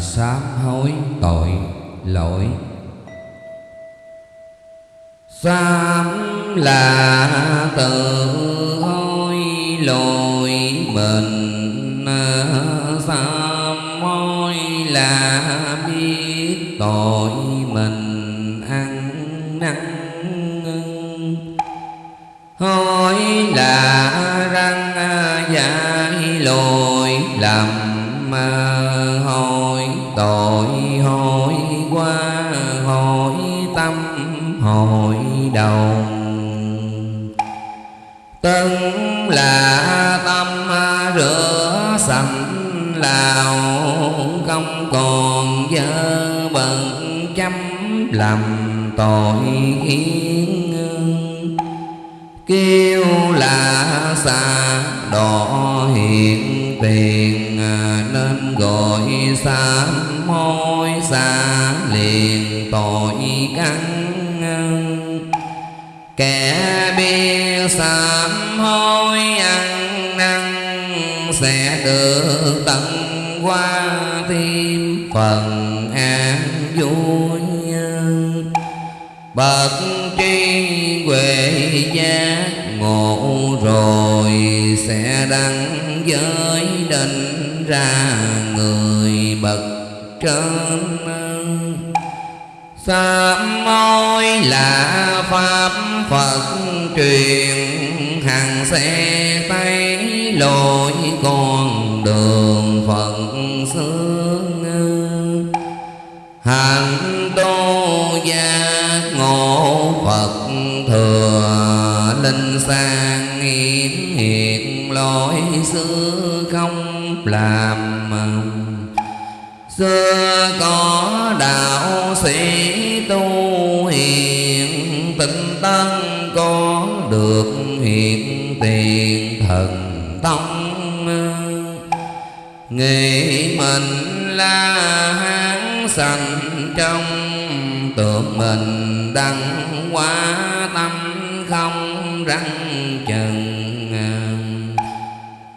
sám hối tội lỗi. Sám là tự hối lỗi mình, sám hối là biết tội lào không còn dơ bận chấm lầm tội khiến kêu là xa đỏ hiện tiền à, nên gọi sám hối xa liền tội căn. Kẻ biết sám hối ăn sẽ được tận qua thêm phần an vui bậc tri huệ giác ngộ rồi sẽ đăng giới định ra người bậc trên. Sám môi là pháp phật truyền hàng xe tay lối con đường phật xương. Hàng tu giác ngộ phật thừa linh sang hiển hiện lỗi xưa không làm. Xưa có đạo sĩ tu hiền tinh tấn có được hiện tiền thần tông nghĩ mình là hán sanh trong tượng mình đăng quá tâm không răng chừng.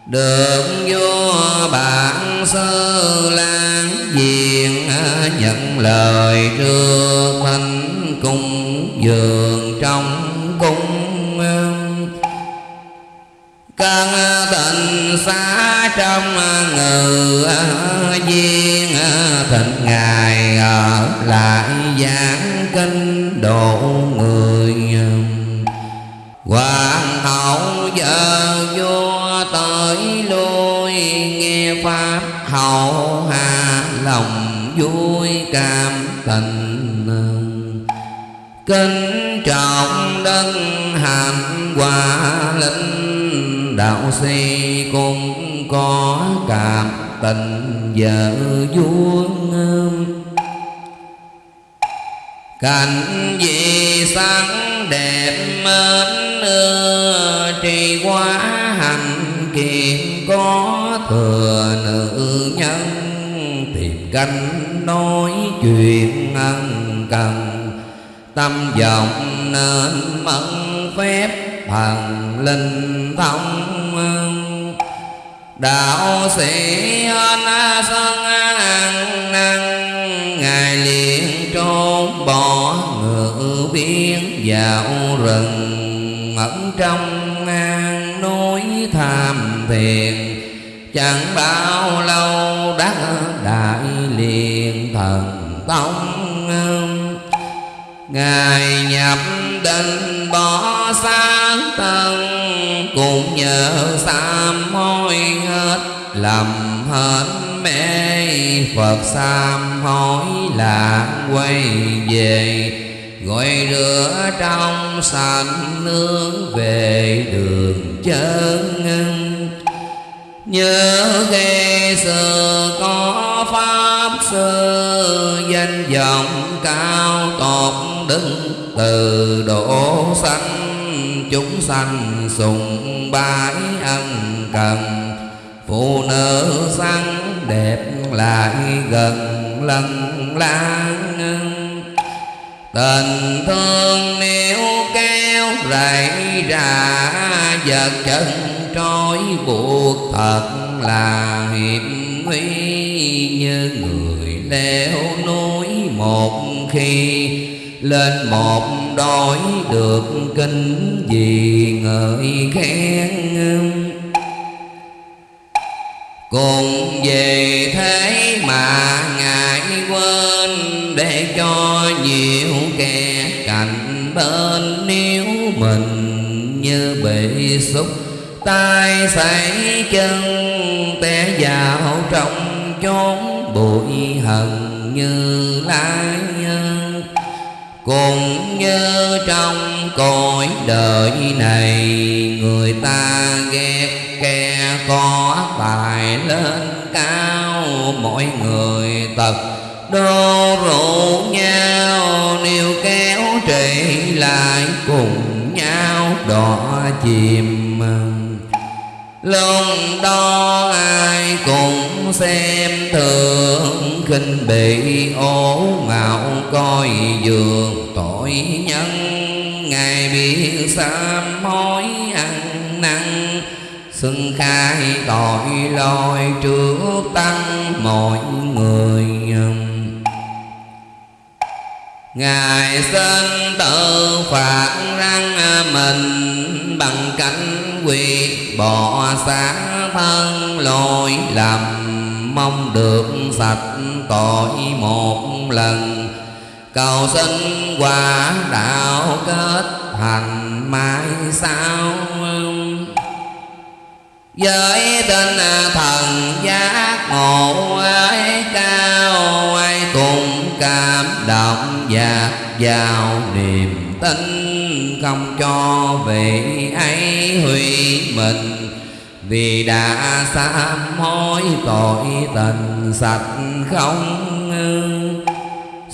Được vua bản sơ lan diện, nhận lời trước mình cung dường trong cơn tình xa trong ngự duyên thịnh ngài ở lại giảng kinh độ người hoàng hậu vợ vua tới lui, nghe pháp hậu hạ lòng vui cảm tình kính trọng đấng hạnh quả linh đạo sĩ cũng có cảm tình vợ vuông cảnh gì sáng đẹp mến trì quá hành kiện có thừa nữ nhân. Tìm canh nói chuyện ân cần, tâm vọng nên mẫn phép thần linh thông đạo sĩ anh sơn ăn ngài liền trốn bỏ ngự biến vào rừng ẩn trong an núi tham thiền chẳng bao lâu đã đại liền thần tông ngài nhập định bỏ sáng tân, cũng nhờ sám hối hết. Lầm hết mê phật sám hối là quay về. Gọi rửa trong sạch nước về đường chân nhớ khi xưa có pháp sư danh vọng cao tột đứng từ độ sanh chúng sanh sùng bái ân cần, phụ nữ săn đẹp lại gần lần lang tình thương nếu kéo rải ra, vật chân trói buộc thật là hiểm nguy như người leo núi một khi lên một đói được kinh gì ngợi khen cùng về thế mà ngài quên, để cho nhiều kẻ cạnh bên nếu mình như bị xúc. Tay sảy chân té vào trong chốn bụi hận như lai nhân. Cũng như trong cõi đời này, người ta ghét kẻ có tài lên cao mọi người tật đô rủ nhau, níu kéo trị lại cùng nhau đỏ chìm. Lúc đó ai cũng xem thường khinh bị ố mạo coi dường tội nhân. Ngài biết sám hối ăn năn xưng khai tội lỗi trước tăng mọi người um. Ngài sơn tự phạt răng mình bằng cánh quyệt bỏ xác thân lỗi lầm, mong được sạch tội một lần. Cầu xin quả đạo kết thành mai sau um với tên thần giác ngộ ấy cao ai cùng cảm động và vào niềm tin không cho vị ấy hủy mình. Vì đã sám hối tội tình sạch không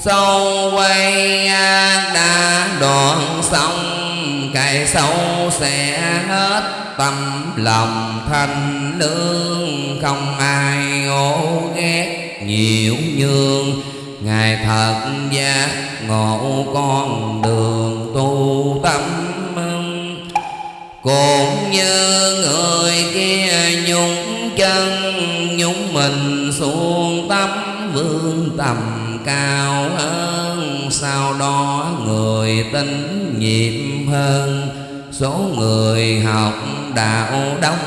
sâu quay đã đoạn xong cái sâu sẽ hết tâm lòng thanh lương. Không ai ô ghét nhiều nhường, ngài thật giác ngộ con đường tu tâm cũng như người kia nhúng chân, nhúng mình xuống tấm vương tầm cao hơn, sau đó người tính nhiệm hơn. Số người học đạo đông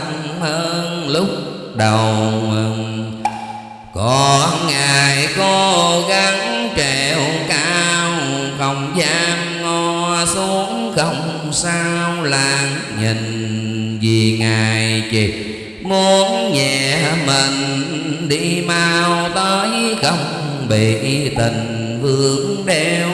hơn lúc đầu còn ngài cố gắng trèo cao, không dám ngó xuống không sao làng nhìn. Vì ngài chỉ muốn nhẹ mình, đi mau tới không bị tình vương đeo.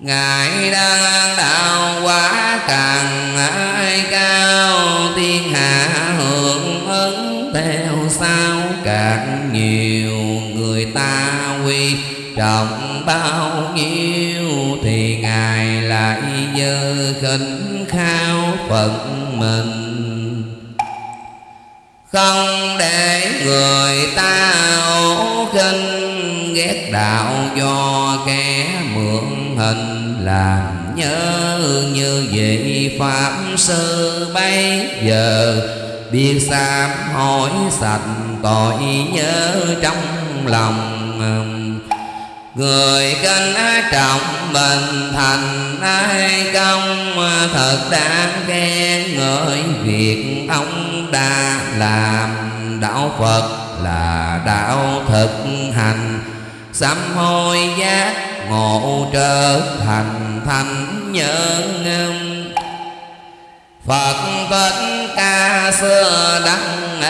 Ngài đang đạo quá càng ai cao, thiên hạ hưởng ứng theo sao càng nhiều người ta quy trọng bao nhiêu, thì ngài lại dơ khinh khao phận mình. Không để người ta ghét đạo do kẻ mượn hình. Làm nhớ như vậy pháp sư bây giờ biết sám hỏi sạch tội nhớ trong lòng. Người kinh trọng mình thành ai công, Thật đáng khen ngợi việc ông đã làm. Đạo Phật là đạo thực hành Sám hối giác ngộ trở thành thanh nhân Phật tất ca xưa đăng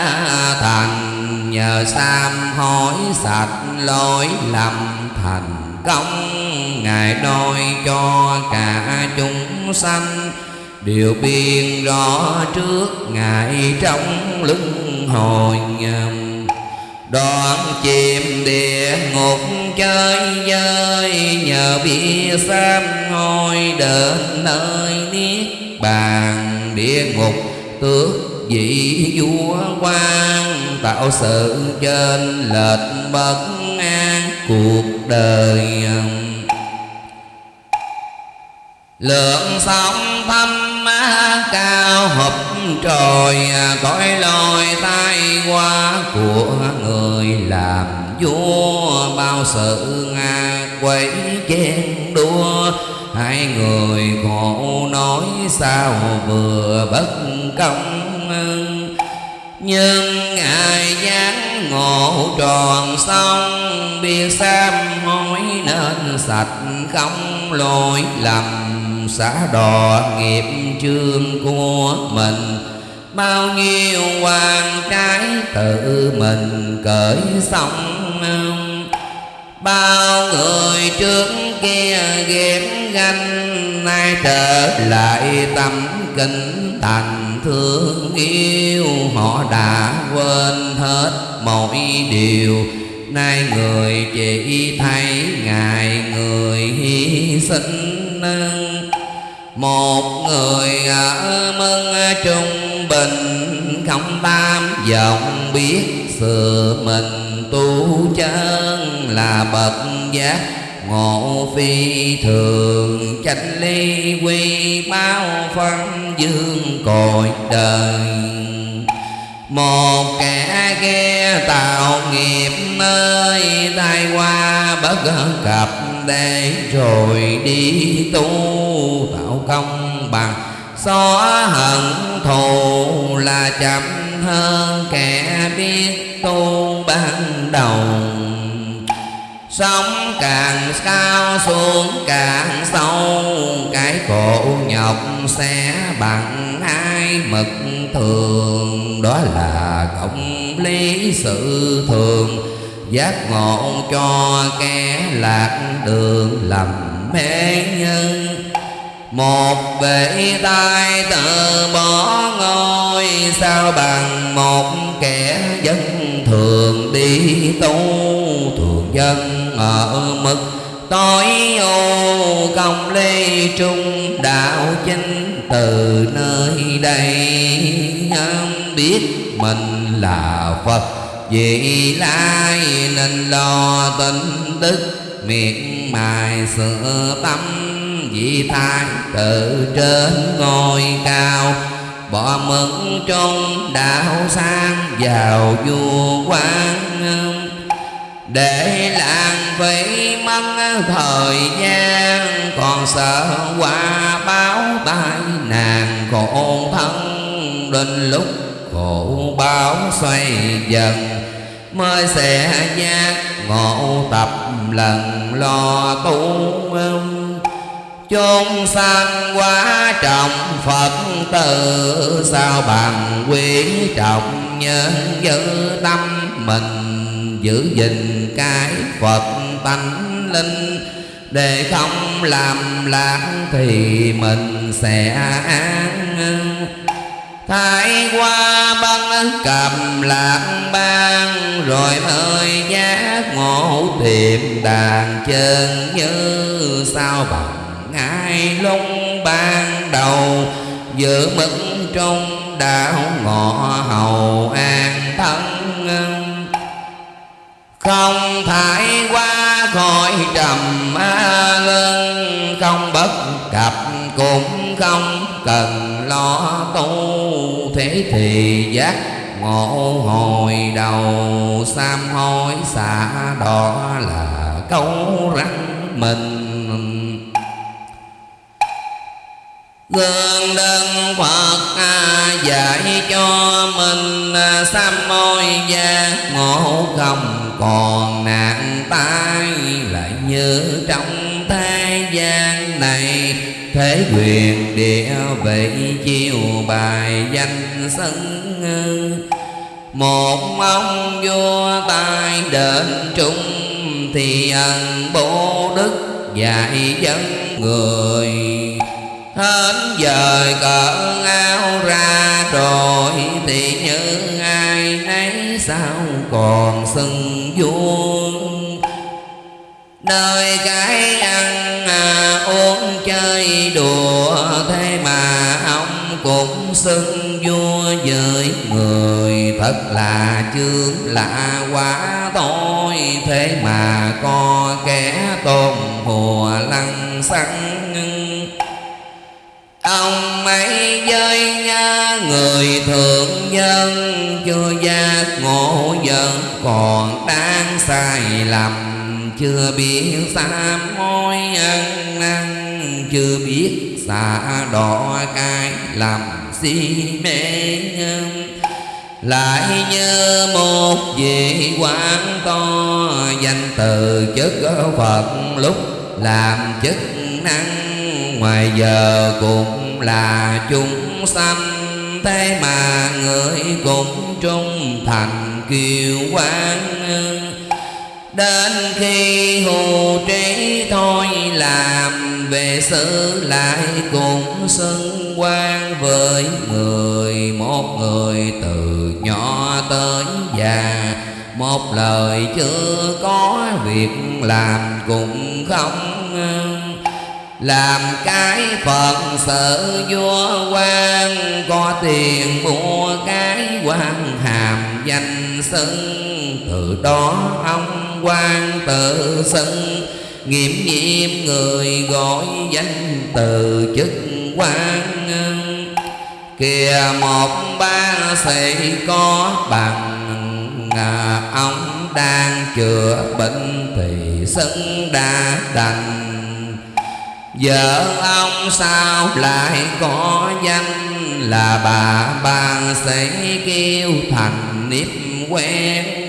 thành, Nhờ sám hối sạch lỗi lầm thành công, Ngài đôi cho cả chúng sanh Điều biên rõ trước Ngài trong lưng hồi Đoạn chìm địa ngục chơi dơi Nhờ bia xám ngôi đến nơi niết bàn. Địa ngục tước vị vua quan, tạo sự trên lệch bất an cuộc đời lượng sóng thâm má cao hợp trời à, cõi lôi tai qua của người làm vua. Bao sự nga quấy chen đua, hai người khổ nói sao vừa bất công. Nhưng ngài dáng ngộ tròn xong biết sám hối nên sạch không lỗi lầm xả đò nghiệp chương của mình. Bao nhiêu quan trái tự mình cởi xong bao người trước kia ghét ganh, nay trở lại tâm kinh thành thương yêu. Họ đã quên hết mọi điều, nay người chỉ thấy ngài người hy sinh một người ở mân trung bình, không tam vọng biết sự mình tu chân là bậc giác. Ngộ phi thường, chánh ly quy bao phân dương cội đời. Một kẻ ghe tạo nghiệp nơi tai qua bất cập để rồi đi tu tạo công bằng. Xóa hận thù là chậm hơn kẻ biết tu ban đầu. Sống càng cao xuống càng sâu, Cái khổ nhọc sẽ bằng ai mực thường. Đó là công lý sự thường. Giác ngộ cho kẻ lạc đường lầm mê nhân. Một bể tay tự bỏ ngôi, sao bằng một kẻ dân thường đi tu. Thường dân ở mực tối ô công lê trung đạo chính từ nơi đây. Biết mình là phật vì lai nên lo tình đức miệng mài sửa tâm vị thái tự trên ngôi cao. Bỏ mừng trong đạo sang vào vua quan để làng phí mất thời gian, còn sợ qua báo tai nạn khổ thân đến lúc khổ báo xoay dần, mới sẽ giác ngộ tập lần lo tu chốn sanh quá trọng phật tử, sao bằng quý trọng nhân giữ tâm? Mình giữ gìn cái phật tánh linh, để không làm lạc thì mình sẽ an Thái qua băng cầm lạc ban Rồi mới giác ngộ tiệm đàn chân như sao bằng ngài lúc ban đầu. Giữ mức trong đạo ngọ hầu an thân. Không thải qua khỏi trầm lưng không bất cập cũng không cần lo tu thế thì giác ngộ hồi đầu. Sam hối xả đó là câu răng mình. Gương đơn Phật dạy cho mình sám môi giác ngộ không còn nạn tai lại như trong thế gian này thế quyền địa vị chiêu bài danh sân một ông vua tài đến trung thì ân bố đức dạy dân người. Hết giờ cỡ áo ra rồi thì như ai nấy sao còn xưng vuông nơi cái ăn à, uống chơi đùa thế mà ông cũng xưng vua với người. Thật là chương lạ quá thôi thế mà có kẻ tôn hùa lăng xăng. Ông ấy với người thượng nhân chưa giác ngộ dân còn đang sai lầm chưa biết xa môi ăn năn chưa biết xa đỏ cái làm si mê nhân. Lại như một vị quan to, danh từ chức phật lúc làm chức năng. Ngoài giờ cũng là chúng sanh, thế mà người cũng trung thành kiều quan đến khi hù trí thôi làm về xử lại cũng xưng quan với người một người từ nhỏ tới già. Một lời chưa có việc làm cũng không làm. Cái phật sợ vua quan có tiền mua cái quan hàm danh xưng. Từ đó ông quan tự xưng nghiệm nhiệm người gọi danh từ chức quan. Kìa một ba sĩ có bằng à, ông đang chữa bệnh thì sân đã đành. Vợ ông sao lại có danh Là bà ba sĩ kêu thành nếp quen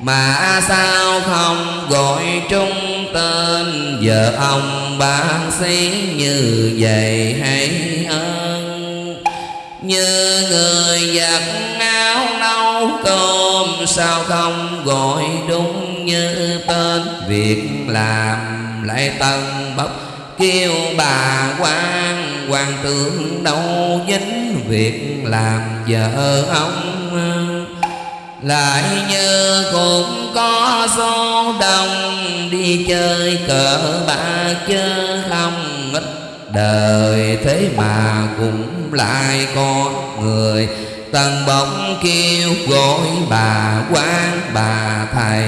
mà sao không gọi trung tên? Vợ ông bác sĩ như vậy hay ơn Như người giặt áo nấu cơm, Sao không gọi đúng như tên? Việc làm lại tân bốc kêu bà quan hoàng tướng đâu dính? Việc làm vợ ông lại như cũng có số đông đi chơi cờ bạc chứ không ít. Đời thế mà cũng lại có người tần bóng kêu gọi bà quan bà thầy.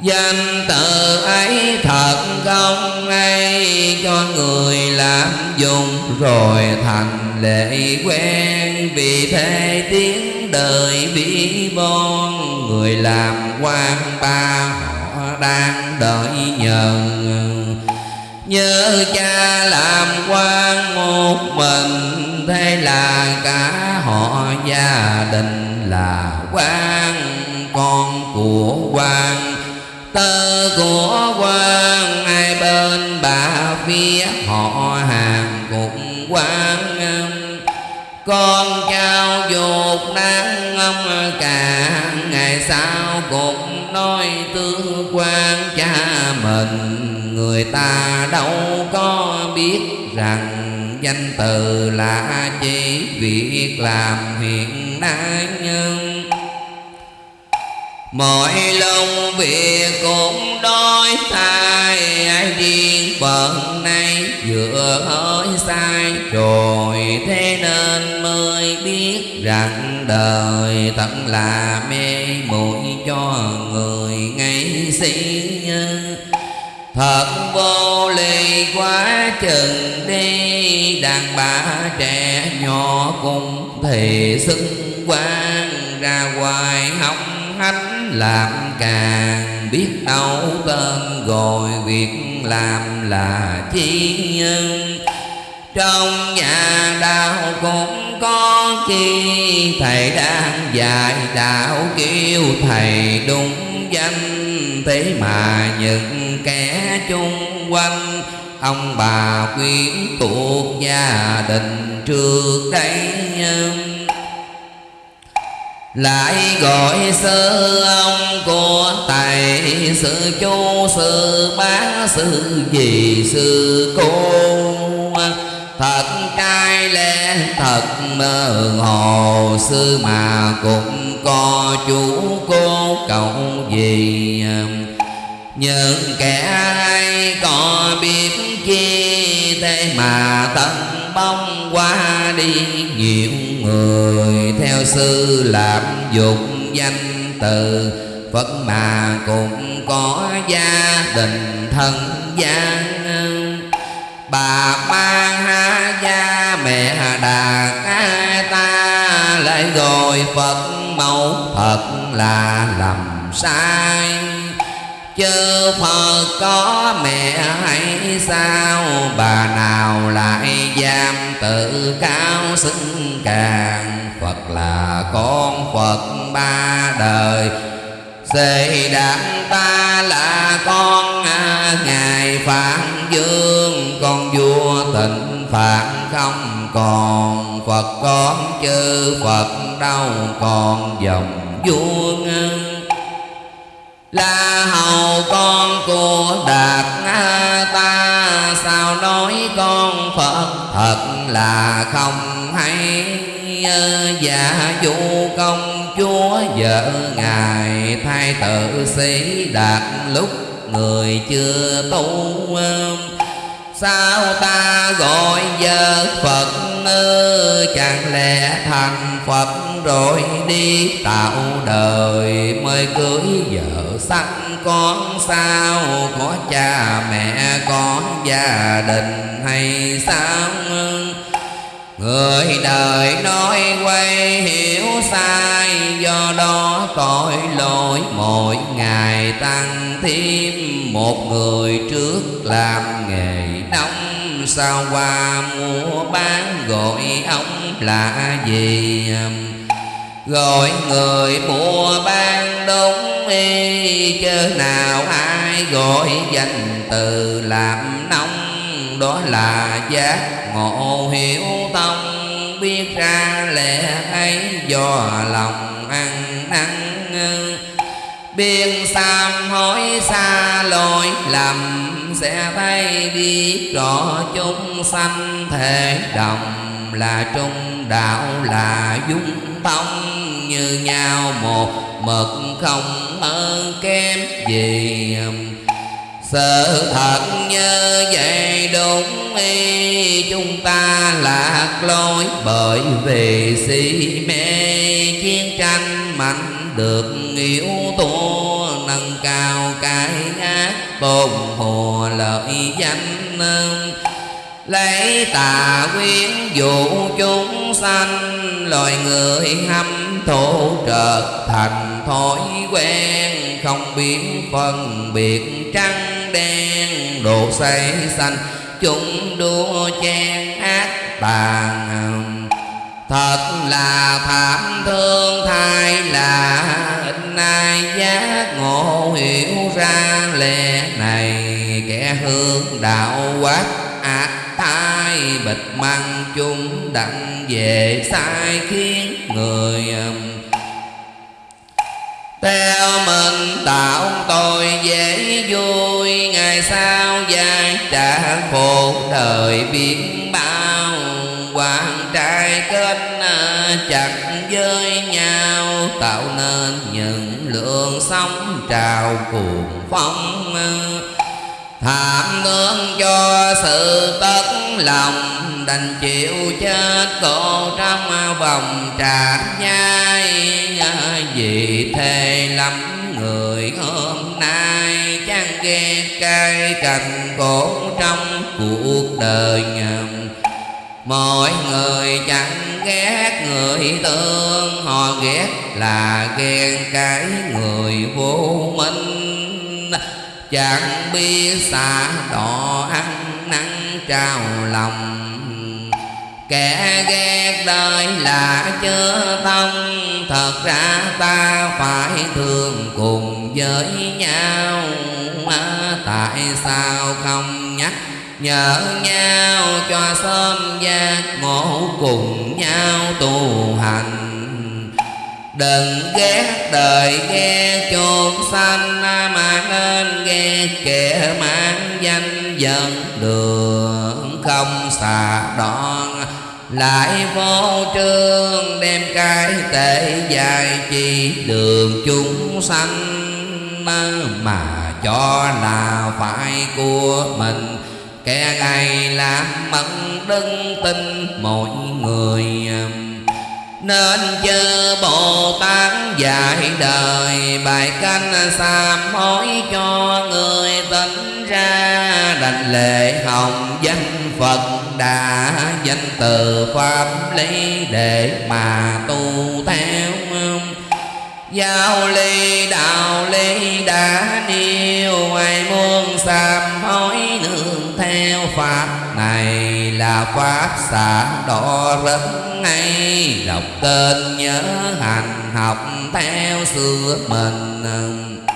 Danh từ ấy thật không hay, Cho người làm dùng rồi thành lệ quen. Vì thế tiếng đời vĩ bon, Người làm quan ba họ đang đợi nhờ Nhớ cha làm quan một mình, Thế là cả họ gia đình là quan, Con của quan. Tơ của quan ai bên bà phía họ hàng cũng quan con trao dục nắng ông cả ngày sau cũng nói tương quan cha mình. Người ta đâu có biết rằng danh từ là chỉ việc làm hiện nay nhân mọi lòng việc cũng đôi thay ai riêng phận này vừa hơi sai rồi thế nên mới biết rằng đời thật là mê muội cho người ngay sĩ Thật vô lý quá chừng đi, Đàn bà trẻ nhỏ cũng thì xứng quan Ra ngoài hóng hánh làm càng biết đâu tên gọi việc làm là chi nhân. Trong nhà đạo cũng có chi, thầy đang dạy đạo kêu thầy đúng danh. Thế mà những kẻ chung quanh, ông bà quyến thuộc gia đình trước đây nhân lại gọi sư ông của tài, sư chú sư bá sư gì sư cô. Thật trai lẽ thật mơ hồ, sư mà cũng có chú cô cậu gì. Những kẻ ai có biết chi thế mà tâm bóng qua đi, nhiều người theo sư làm dục danh từ. Phật mà cũng có gia đình thân gia Bà mang ha gia, mẹ đà ca ta, Lại gọi Phật mẫu thật là lầm sai chư Phật có mẹ hay sao, Bà nào lại giam tự cao xứng càng. Phật là con Phật ba đời, Xê đảng ta là con à. Ngài Phạn Dương, Con vua tịnh phạn không còn. Phật con chư Phật đâu còn dòng vua ngân là hầu con của đạt ta sao nói con phật? Thật là không hay. Giả dụ dạ công chúa vợ ngài thay tự sĩ đạt, lúc người chưa tu sao ta gọi giờ phật ư chẳng lẽ thành phật rồi đi tạo đời mới cưới vợ sanh con? Sao có cha mẹ, có gia đình hay sao? Người đời nói quay hiểu sao Do đó tội lỗi, mỗi ngày tăng thêm Một người trước làm nghề nông. Sao qua mua bán gọi ông là gì? Gọi người mua bán đúng y Chớ nào ai gọi danh từ làm nông. Đó là giác ngộ hiểu tâm biết ra lẽ ấy, do lòng ăn năn biên sam hối xa lỗi, lầm sẽ thấy biết rõ chúng sanh thể đồng là trung đạo, là dung thông như nhau một mực không hơn kém gì sự thật như vậy đúng y Chúng ta lạc lối bởi vì si mê. Chiến tranh mạnh được yếu tố Nâng cao cái ác tôn hồ lợi danh. Lấy tà quyến dụ chúng sanh, Loài người hâm thổ trợt thành thói quen, Không biết phân biệt trắng đen Đồ say xanh. Chúng đua chen ác tàn Thật là thảm thương, thay là ít giác ngộ hiểu ra lẽ này. Kẻ hương đạo quát, ác tai bịch măng chung đặng về sai khiến người theo mình tạo tôi dễ vui, ngày sau dài trả khổ đời biết bao. Hoàng trai kết à, chặt với nhau, tạo nên những lượng sóng trào cuồng phong thảm thương cho sự tất lòng, đành chịu chết cổ trong vòng trà nhai vì thề lắm người hôm nay chẳng ghét cay cành cổ trong cuộc đời nhầm. Mọi người chẳng ghét người thương, Họ ghét là ghen cái người vô minh. Chẳng biết xa đỏ ăn nắng trao lòng. Kẻ ghét đời là chưa tâm Thật ra ta phải thương cùng với nhau. Tại sao không nhắc nhở nhau? Cho sớm giác ngộ cùng nhau tu hành. Đừng ghét đời ghét chôn sanh Mà nên ghét kẻ mang danh dẫn đường Không xà đoạn lại vô trương đem cái tệ dài chi đường chúng sanh mà cho là phải của mình. Kẻ ngày làm mẫn đứng tin mọi người nên chư Bồ Tát dạy đời. Bài canh sám hối cho người tỉnh ra đành lệ hồng danh Phật đã danh từ pháp lý để mà tu theo. Giao ly đạo ly đã nêu, ai muốn sám hối nương theo pháp này là pháp xả đỏ rất ngay. Đọc tên nhớ hành, học theo xưa mình.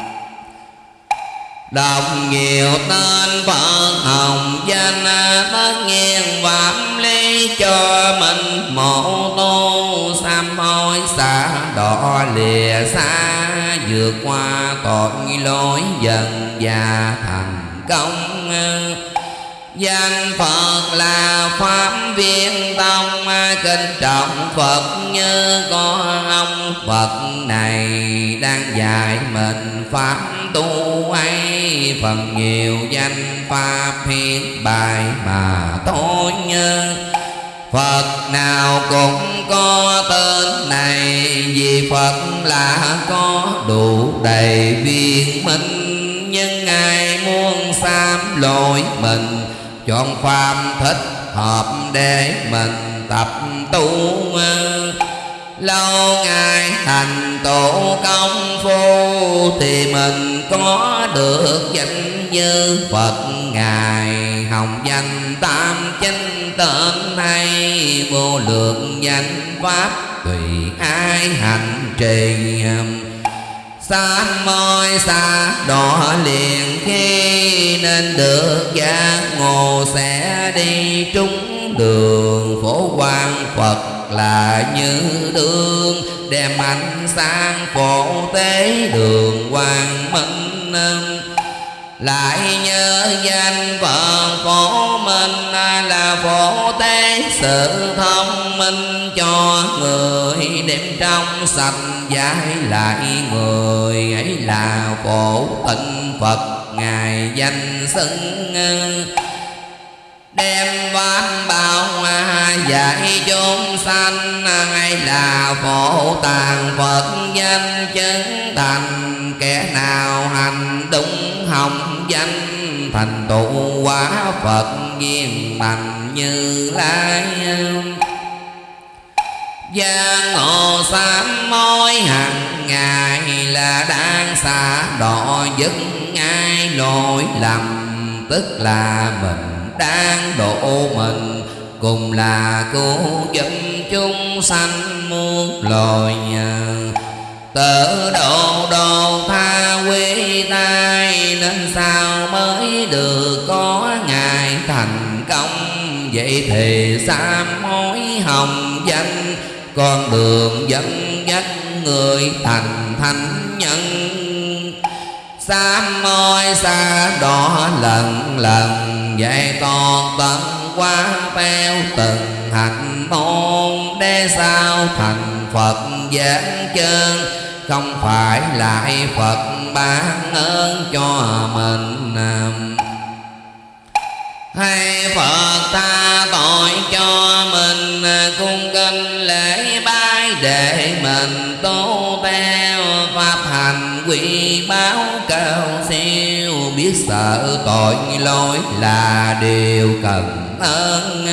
Đọc nhiều tên Phật hồng, danh Tất nhiên phạm lý cho mình. Mộ tu Sám hối xa đỏ lìa xa Vượt qua tội lỗi dần và thành công. Danh Phật là Pháp viên tông Kinh trọng Phật như có ông Phật này. Đang dạy mình Pháp tu ấy, Phần nhiều danh Pháp hiện bài mà tôi như Phật nào cũng có tên này, Vì Phật là có đủ đầy viên minh. Nhưng ai muốn sám lỗi mình chọn pháp thích hợp để mình tập tu lâu ngày thành tổ công phu thì mình có được danh như phật ngài. Hồng danh tam chánh tên hay vô lượng danh pháp tùy ai hành trì. Sám môi xa, đỏ liền khi nên được giác ngộ sẽ đi trúng đường, phổ quang Phật là như đường đem ánh sáng phổ tế đường quang minh lại nhớ danh Phật phổ minh là phổ tế sự thông minh cho người đem trong sạch giải lại người ấy là phổ tịnh Phật ngài danh xưng đem ván bao dạy chúng sanh hay là phổ tàng Phật danh chứng thành. Kẻ nào hành đúng hồng danh, thành tụ quả Phật viên thành như lai. Giang hồ sám mối hàng ngày là đang xa đỏ dứt ngay lỗi lầm, Tức là mình đang độ mình, Cùng là cứu giúp chúng sanh muôn loài nhờ. Tự độ đồ tha quy tai, Nên sao mới được có ngày thành công? Vậy thì sám hối hồng danh, Con đường dẫn dắt người thành thánh nhân. Sám môi xa đỏ lần lần Dạy toàn tận quan theo từng hạnh môn. Để sao thành Phật giảng chân, Không phải lại Phật ban ơn cho mình hay Phật ta tội cho mình cung kinh lễ bái để mình tu theo pháp hành quy báo cao siêu, biết sợ tội lỗi là điều cần ơn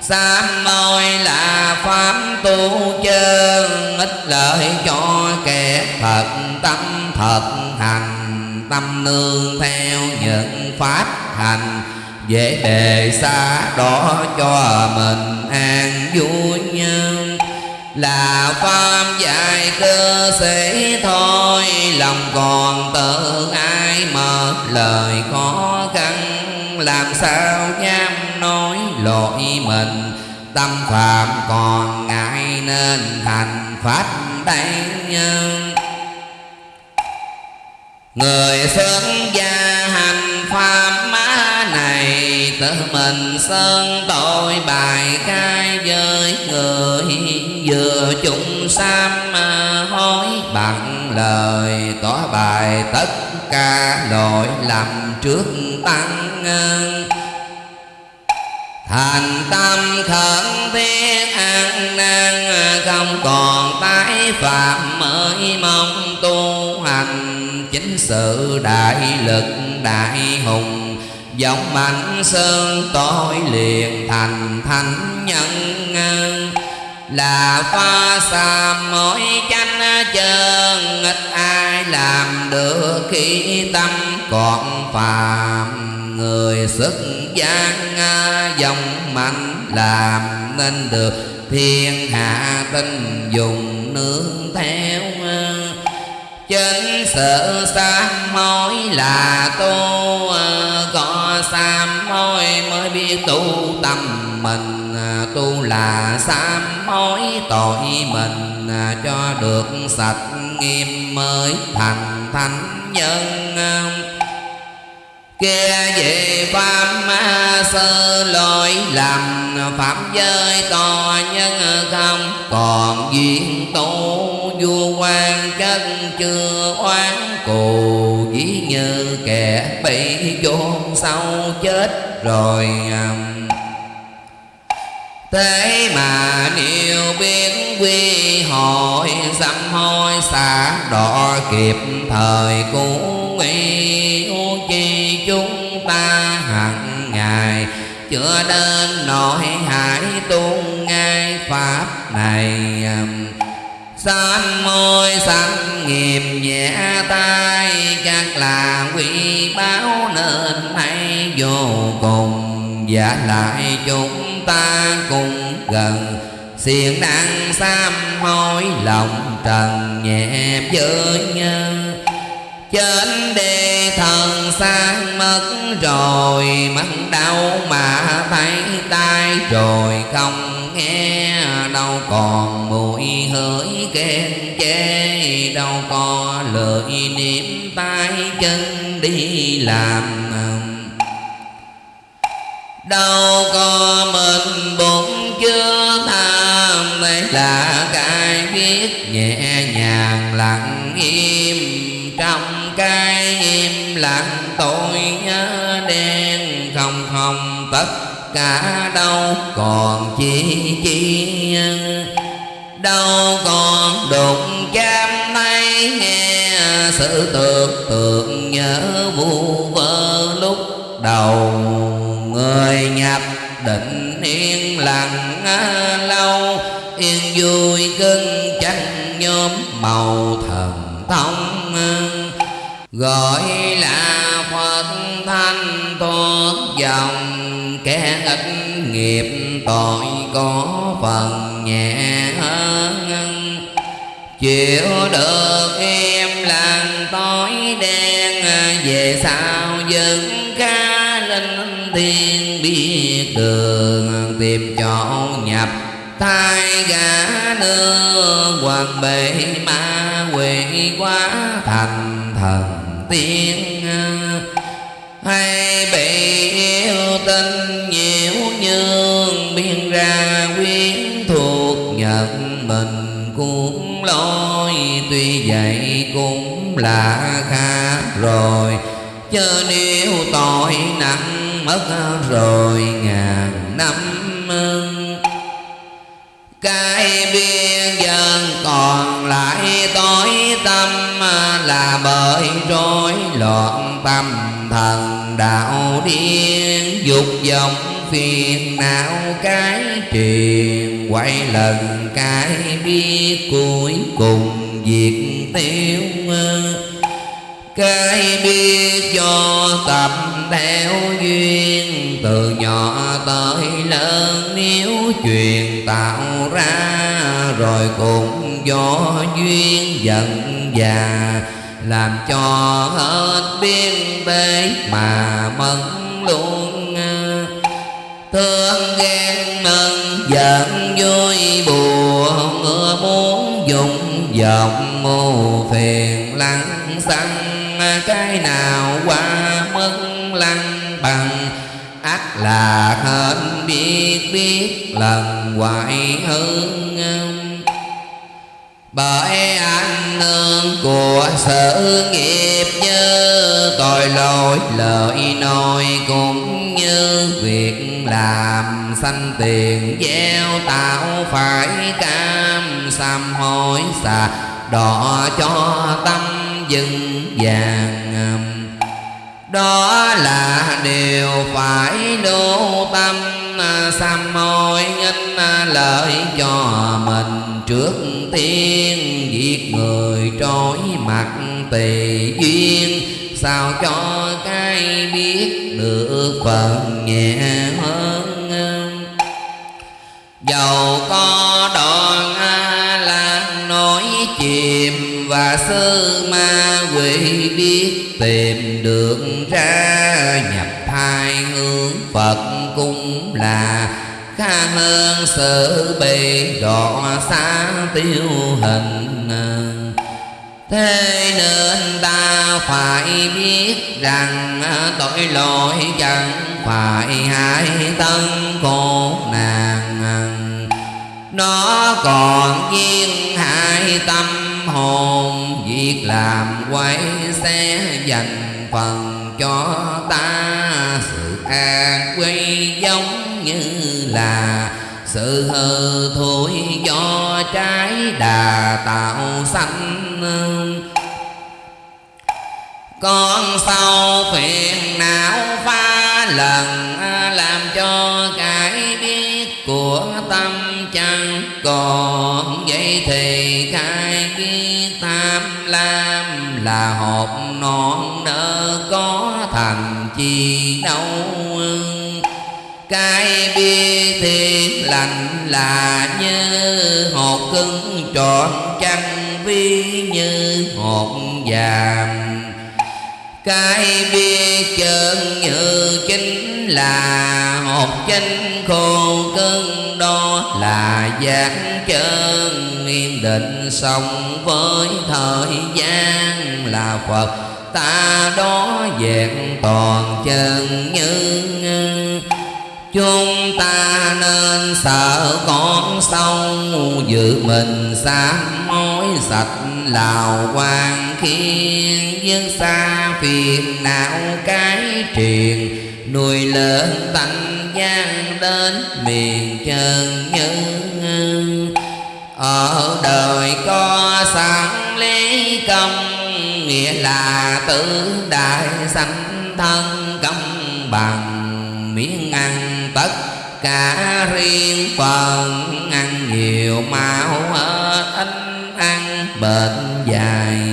Sám môi là pháp tu chân Ít lợi cho kẻ thật, tâm thật, hành, Tâm nương theo những pháp hành dễ đề xa đó cho mình an vui nhân. Là pháp dạy cơ sĩ thôi, lòng còn tự ai mở lời khó khăn. Làm sao dám nói lỗi mình, tâm phạm còn ngại nên thành pháp đây nhân. Người xuất gia hành pháp mãi tự mình sơn tội bài khai với người. Vừa chúng sam à, hối bằng lời. Tỏ bài tất cả lỗi lầm trước tăng thành tâm khẩn thiết an nan à, không còn tái phạm mới mong tu hành. Chính sự đại lực đại hùng giống mạnh sơn tối liền thành thánh nhân là pha xa mỗi chánh chân ít ai làm được khi tâm còn phàm. Người xuất gian dòng mạnh làm nên được thiên hạ tinh dùng nương theo. Chính sự sám mối là tu ờ, có sám hối mới biết tu tâm mình. À, tu là sám hối tội mình à, cho được sạch nghiêm mới thành thánh nhân. Kia về pháp sơ lỗi làm pháp giới to nhân không, còn duyên tu vua quan chân chưa oán cù quỷ như kẻ bị chôn sâu chết rồi um, Thế mà điều biết quy hội Sám hối xả đỏ kịp thời cũ nguy chi chúng ta hằng ngày chưa đến nỗi hải tu ngay pháp này um, Sanh môi sanh nghiệp nhẹ tay Chắc là quý báo nên hay vô cùng. Và lại chúng ta cùng gần Xiên năng sám hối lòng trần nhẹ với nhân trên đề thần sang mất rồi, mắt đau mà thấy tai rồi, không nghe đâu còn mùi hỡi khen chê, đâu có lời niệm tay chân đi làm đâu có mình bụng chưa tham đây là cái biết nhẹ nhàng lặng im trong cái im lặng, tôi nhớ đen không không tất cả đâu còn chi chi đâu còn đụng chạm tay nghe sự tưởng tượng nhớ vu vơ lúc đầu. Người nhập định yên lặng, lâu, yên vui cưng tranh nhóm màu thần thông gọi là phật thanh thoát dòng kẻ ít nghiệp tội có phần nhẹ hơn. Chịu được em lặng tối đen, về sau vẫn ca linh thiên biết đường, tìm chỗ nhập thai gã nương hoàng bệ ma quỷ quá thành thần tiên hay bị yêu tinh nhiễu nhương biên ra quyến thuộc nhận mình cũng lôi, tuy vậy cũng là khác rồi. Chớ nếu tội nặng mất rồi, ngàn năm cái biên dân còn lại tối tâm là bởi rối loạn tâm thần đạo điên, dục vọng phiền não cái truyền quay lần cái biết cuối cùng diệt tiêu cái biết cho tập theo duyên, từ nhỏ tới lớn nếu chuyện tạo ra, rồi cũng do duyên giận già làm cho hết biên bế mà mất luôn. Thương ghen mừng, giận vui buồn mưa muốn dùng vọng mù phiền lăng xăng cái nào qua mất lăng bằng? Ác là hên biết biết lần hoài hương. Bởi anh nương của sự nghiệp như tội lỗi, lời nói cũng như việc làm sanh tiền gieo tạo phải cam sám hối xà đỏ cho tâm dừng vàng đó là điều phải đô tâm à, sám hối nghinh à, lợi cho mình trước tiên. Giết người trói mặt tỳ duyên, sao cho cái biết được phần nhẹ hơn? Dầu có đoạn lan nói chìm và sơ ma quỷ biết tìm được ra nhập thai hướng phật cũng là khá hơn sở bị đọa xa tiêu hình. Thế nên ta phải biết rằng tội lỗi chẳng phải hại thân khổ nàng nó còn duyên hai tâm hồn. Việc làm quay xe dành phần cho ta. Sự an quy giống như là sự hư thối do trái đà tạo sanh. Con sau phiền não pha lần, làm cho cái biết của tâm chẳng còn vậy thì cái ký tham lam là hộp non nỡ có thành chi đâu. Cái bia thiện lành là như hột cứng trọn chăn vi như hột vàng. Cái bia chân như chính là hột chanh khô cơn đó là giác chân yên định, sống với thời gian là phật. Ta đó vẹn toàn chân như chúng ta nên sợ con sâu giữ mình sám mối sạch lào quan khiên dân xa phiền não cái triền nuôi lớn tánh gian đến miền chân nhân ở đời có sẵn lý công, nghĩa là tử đại sanh thân công bằng miếng ăn tất cả riêng phần. Ăn nhiều máu ít ăn, bệnh dài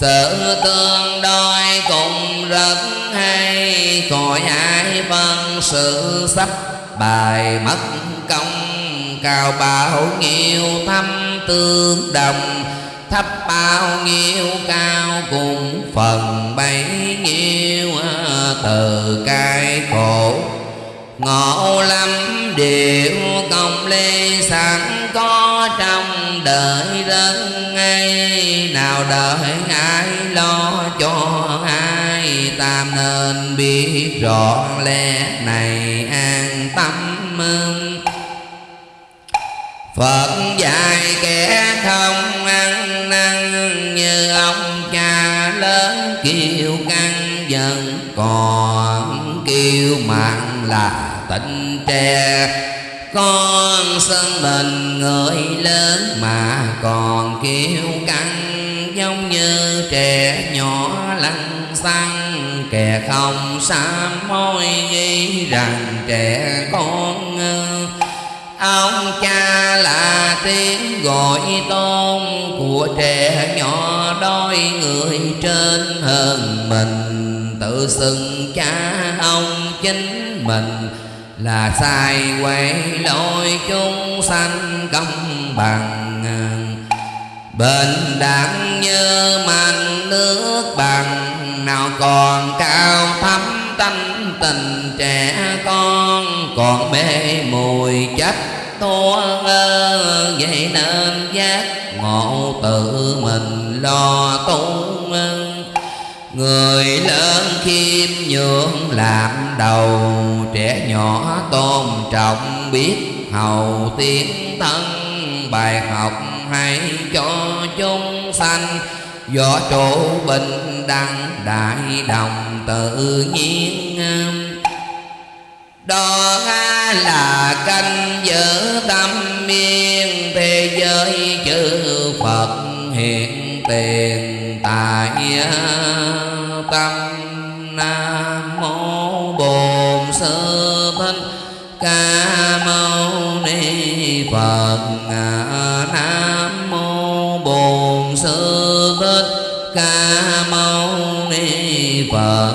sự tương đối cũng rất hay. Khỏi ai phân sự sắp bài mất công. Cao bao nhiêu thâm tương đồng. Thấp bao nhiêu cao cùng phần bấy nhiêu từ cái khổ ngộ lắm điều công lê sẵn có trong đời dân ngay. Nào đợi ai lo cho ai tam nên biết rõ lẽ này an tâm. Mừng Phật dạy kẻ không ăn năn như ông cha lớn kêu căng dần còn kêu mạng là tình tre. Con sân mình người lớn mà còn kêu căng, giống như trẻ nhỏ lăn xăng. Kẻ không sám môi nghĩ rằng trẻ con ông cha là tiếng gọi tôn của trẻ nhỏ đôi người trên hơn mình tự xưng cha ông chính mình là sai quay lỗi chúng sanh công bằng. Bên đẳng như màn nước bằng, Nào còn cao thắm tanh tình trẻ con, Còn mê mùi chất thua ngơ, Vậy nên giác ngộ tự mình lo tu Người lớn khiêm nhường, làm đầu Trẻ nhỏ tôn trọng, biết hầu tiếng thân Bài học hay cho chúng sanh, Do chỗ bình đẳng đại đồng tự nhiên. Đó là canh giữ tâm miên, thế giới chư phật hiện tiền tại tâm nam mô bổn sư thích ca mâu ni phật. Nam mô bổn sư thích ca mâu ni phật.